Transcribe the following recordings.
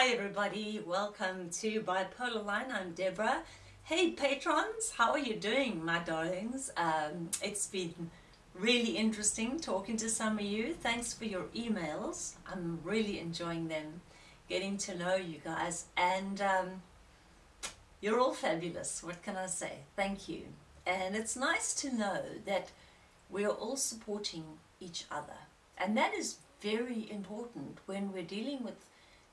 Hi everybody, welcome to Bipolar Line. I'm Deborah. Hey patrons, how are you doing my darlings? Um, it's been really interesting talking to some of you. Thanks for your emails. I'm really enjoying them, getting to know you guys and um, you're all fabulous. What can I say? Thank you. And it's nice to know that we are all supporting each other. And that is very important when we're dealing with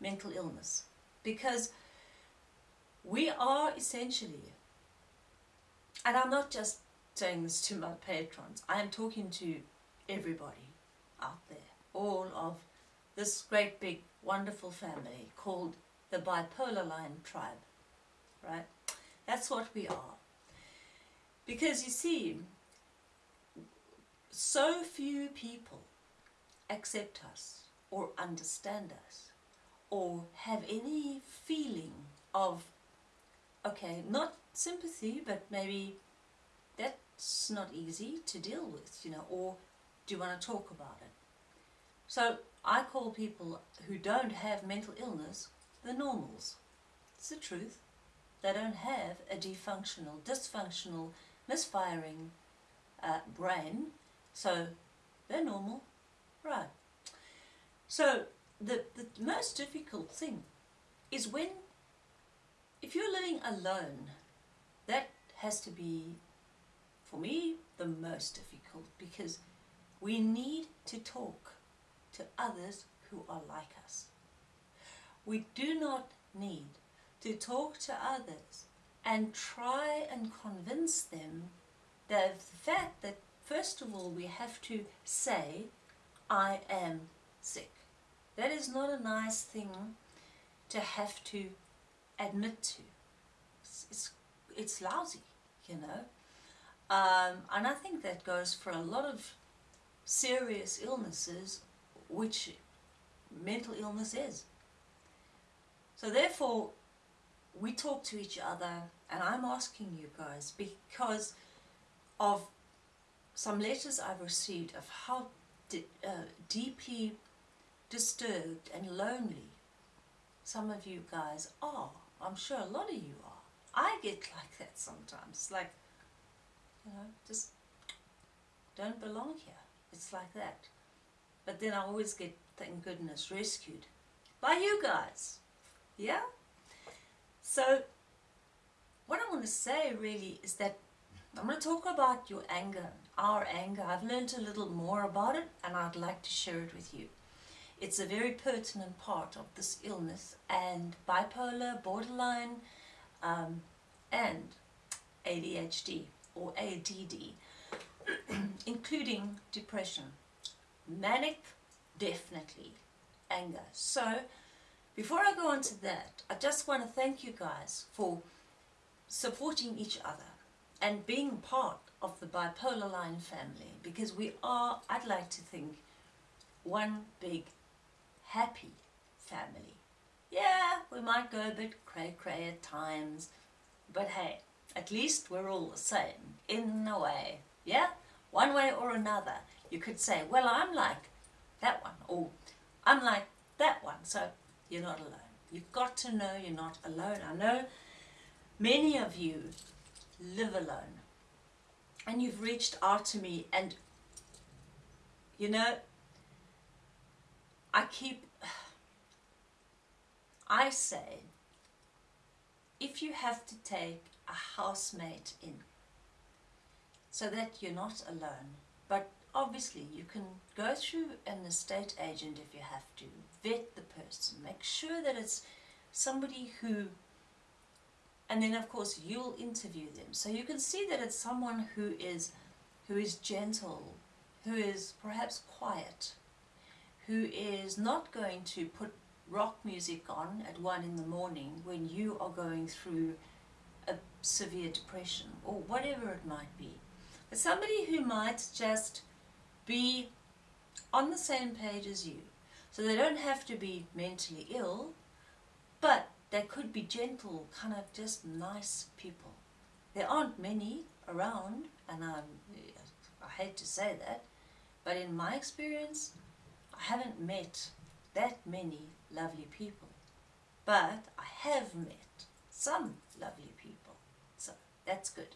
mental illness because we are essentially, and I'm not just saying this to my patrons, I am talking to everybody out there, all of this great big wonderful family called the Bipolar Line Tribe, right? That's what we are. Because you see, so few people accept us or understand us or have any feeling of, okay, not sympathy, but maybe that's not easy to deal with, you know, or do you want to talk about it? So I call people who don't have mental illness the normals. It's the truth. They don't have a defunctional, dysfunctional, misfiring uh, brain, so they're normal. Right. So the, the most difficult thing is when, if you're living alone, that has to be, for me, the most difficult because we need to talk to others who are like us. We do not need to talk to others and try and convince them that the fact that first of all we have to say I am sick. That is not a nice thing to have to admit to. It's, it's, it's lousy, you know. Um, and I think that goes for a lot of serious illnesses, which mental illness is. So therefore, we talk to each other, and I'm asking you guys because of some letters I've received of how uh, deeply disturbed and lonely some of you guys are. I'm sure a lot of you are. I get like that sometimes. Like, you know, just don't belong here. It's like that. But then I always get, thank goodness, rescued by you guys. Yeah? So, what I want to say really is that I'm going to talk about your anger, our anger. I've learned a little more about it and I'd like to share it with you. It's a very pertinent part of this illness and bipolar, borderline um, and ADHD or ADD, including depression, manic, definitely, anger. So before I go on to that, I just want to thank you guys for supporting each other and being part of the bipolar line family because we are, I'd like to think, one big happy family. Yeah, we might go a bit cray-cray at times, but hey, at least we're all the same, in a way, yeah? One way or another, you could say, well, I'm like that one, or I'm like that one, so you're not alone. You've got to know you're not alone. I know many of you live alone. And you've reached out to me and, you know, I keep, I say, if you have to take a housemate in, so that you're not alone, but obviously you can go through an estate agent if you have to, vet the person, make sure that it's somebody who and then of course you'll interview them. So you can see that it's someone who is who is gentle who is perhaps quiet who is not going to put rock music on at one in the morning when you are going through a severe depression or whatever it might be but somebody who might just be on the same page as you so they don't have to be mentally ill but they could be gentle, kind of just nice people. There aren't many around, and I'm, I hate to say that, but in my experience, I haven't met that many lovely people. but I have met some lovely people. So that's good.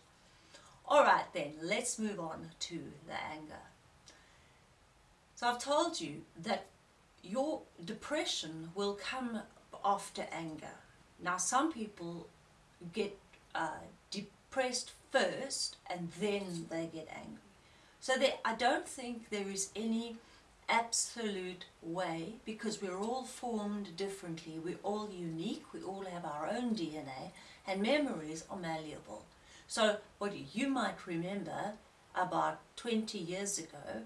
All right, then let's move on to the anger. So I've told you that your depression will come after anger. Now, some people get uh, depressed first and then they get angry. So there, I don't think there is any absolute way because we're all formed differently. We're all unique. We all have our own DNA and memories are malleable. So what you might remember about 20 years ago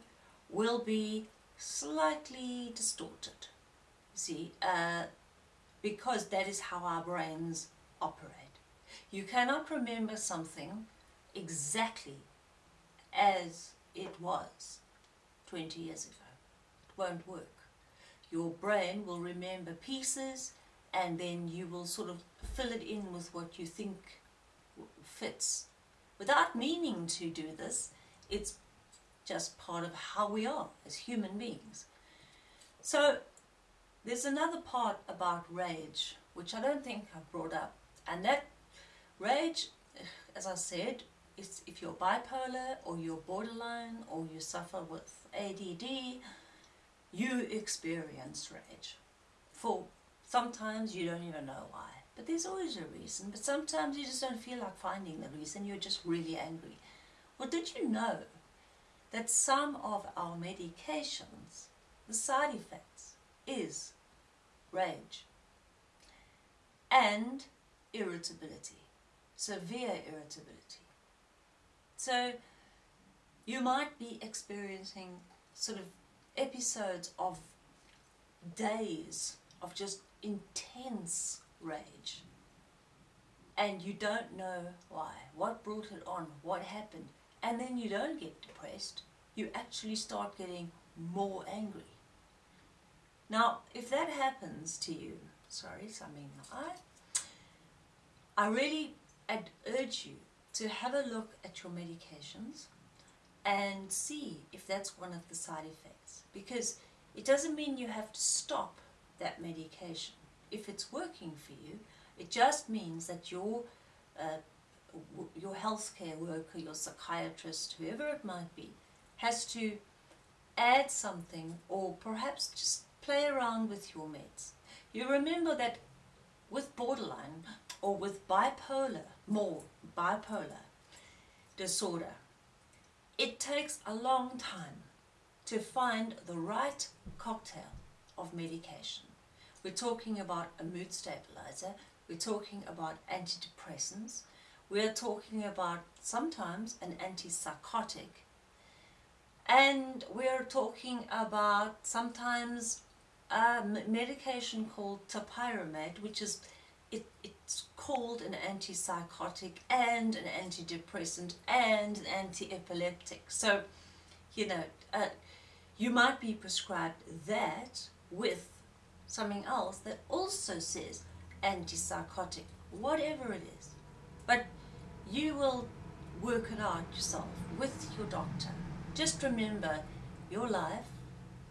will be slightly distorted. See, uh, because that is how our brains operate. You cannot remember something exactly as it was 20 years ago. Won't work. Your brain will remember pieces and then you will sort of fill it in with what you think fits. Without meaning to do this, it's just part of how we are as human beings. So there's another part about rage, which I don't think I've brought up. And that rage, as I said, is if you're bipolar or you're borderline or you suffer with ADD, you experience rage. For sometimes you don't even know why. But there's always a reason. But sometimes you just don't feel like finding the reason. You're just really angry. Well, did you know that some of our medications, the side effects, is rage and irritability, severe irritability. So you might be experiencing sort of episodes of days of just intense rage. And you don't know why, what brought it on, what happened, and then you don't get depressed, you actually start getting more angry. Now, if that happens to you, sorry, something eye, I really I'd urge you to have a look at your medications and see if that's one of the side effects because it doesn't mean you have to stop that medication if it's working for you, it just means that your uh, your healthcare worker, your psychiatrist, whoever it might be, has to add something or perhaps just play around with your meds. You remember that with borderline or with bipolar, more bipolar disorder, it takes a long time to find the right cocktail of medication. We're talking about a mood stabilizer. We're talking about antidepressants. We're talking about sometimes an antipsychotic. And we're talking about sometimes a medication called topiramate, which is it, it's called an antipsychotic and an antidepressant and an anti-epileptic. So, you know, uh, you might be prescribed that with something else that also says antipsychotic, whatever it is. But you will work it out yourself with your doctor. Just remember, your life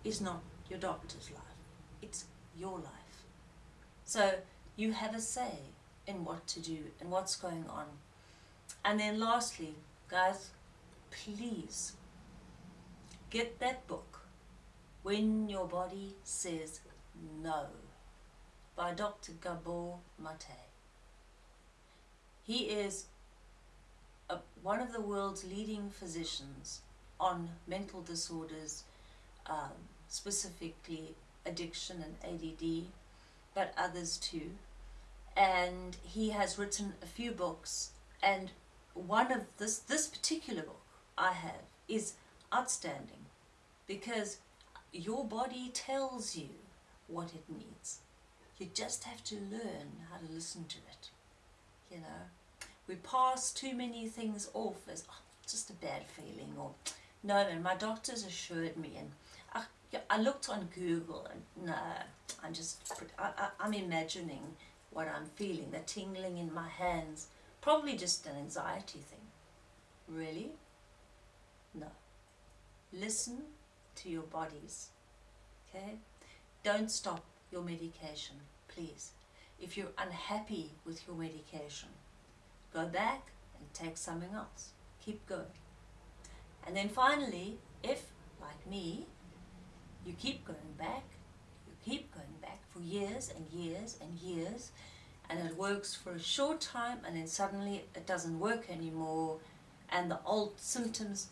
is not your doctor's life. It's your life. So you have a say in what to do and what's going on. And then lastly, guys, please get that book, When Your Body Says no by Dr. Gabor Mate. He is a, one of the world's leading physicians on mental disorders, um, specifically addiction and ADD, but others too. And he has written a few books, and one of this this particular book I have is outstanding because your body tells you what it needs. You just have to learn how to listen to it. You know, we pass too many things off as oh, just a bad feeling or no, and my doctors assured me and ah, I, I looked on Google and no, I'm just, I, I, I'm imagining what I'm feeling, the tingling in my hands, probably just an anxiety thing. Really? No. Listen to your bodies, okay? Don't stop your medication, please. if you're unhappy with your medication, go back and take something else. Keep going. And then finally, if, like me, you keep going back, you keep going back for years and years and years, and it works for a short time, and then suddenly it doesn't work anymore, and the old symptoms,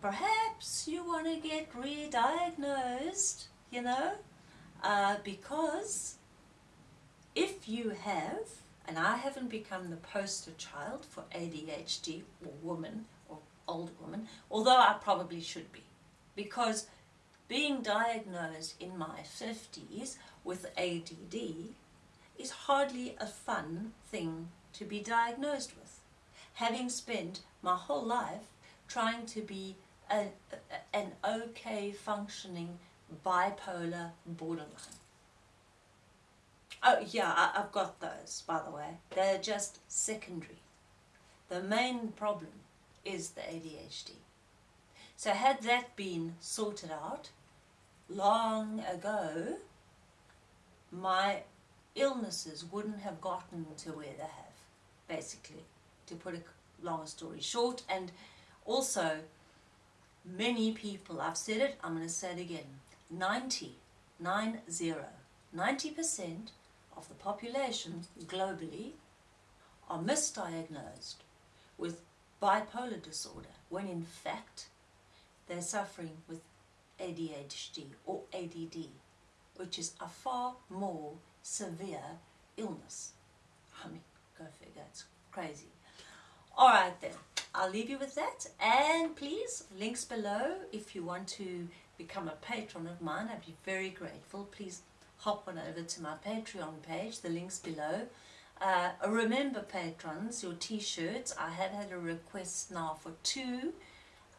perhaps you want to get re-diagnosed, you know, uh, because if you have, and I haven't become the poster child for ADHD or woman or older woman, although I probably should be, because being diagnosed in my 50s with ADD is hardly a fun thing to be diagnosed with. Having spent my whole life trying to be a, an okay functioning bipolar borderline. Oh yeah, I, I've got those, by the way. They're just secondary. The main problem is the ADHD. So had that been sorted out long ago, my illnesses wouldn't have gotten to where they have, basically, to put a long story short. And also, many people, I've said it, I'm going to say it again, 90, 90, 90% of the population globally are misdiagnosed with bipolar disorder when in fact they're suffering with ADHD or ADD, which is a far more severe illness. I mean, go figure, it's crazy. Alright then, I'll leave you with that and please, links below if you want to become a patron of mine, I'd be very grateful. Please hop on over to my Patreon page, the link's below. Uh, remember patrons, your t-shirts, I have had a request now for two,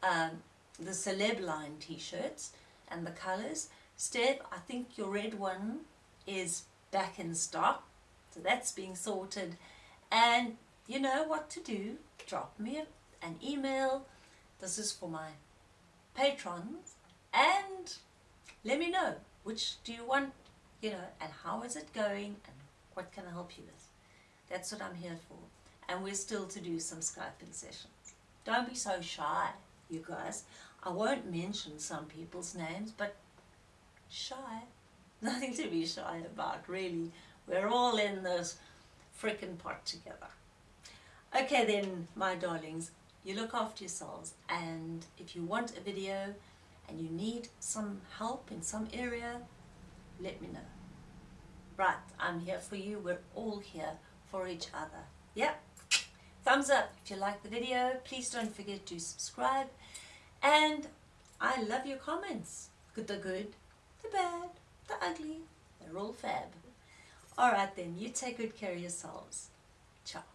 um, the celeb line t-shirts and the colours. Steph, I think your red one is back in stock, so that's being sorted. And you know what to do, drop me an email, this is for my patrons, and let me know which do you want you know, and how is it going and what can I help you with? That's what I'm here for. And we're still to do some Skyping sessions. Don't be so shy, you guys. I won't mention some people's names, but shy. Nothing to be shy about, really. We're all in this freaking pot together. Okay then, my darlings, you look after yourselves and if you want a video and you need some help in some area, let me know. Right, I'm here for you. We're all here for each other. Yep. Thumbs up if you like the video. Please don't forget to subscribe. And I love your comments. Good, the good, the bad, the ugly. They're all fab. Alright then, you take good care of yourselves. Ciao.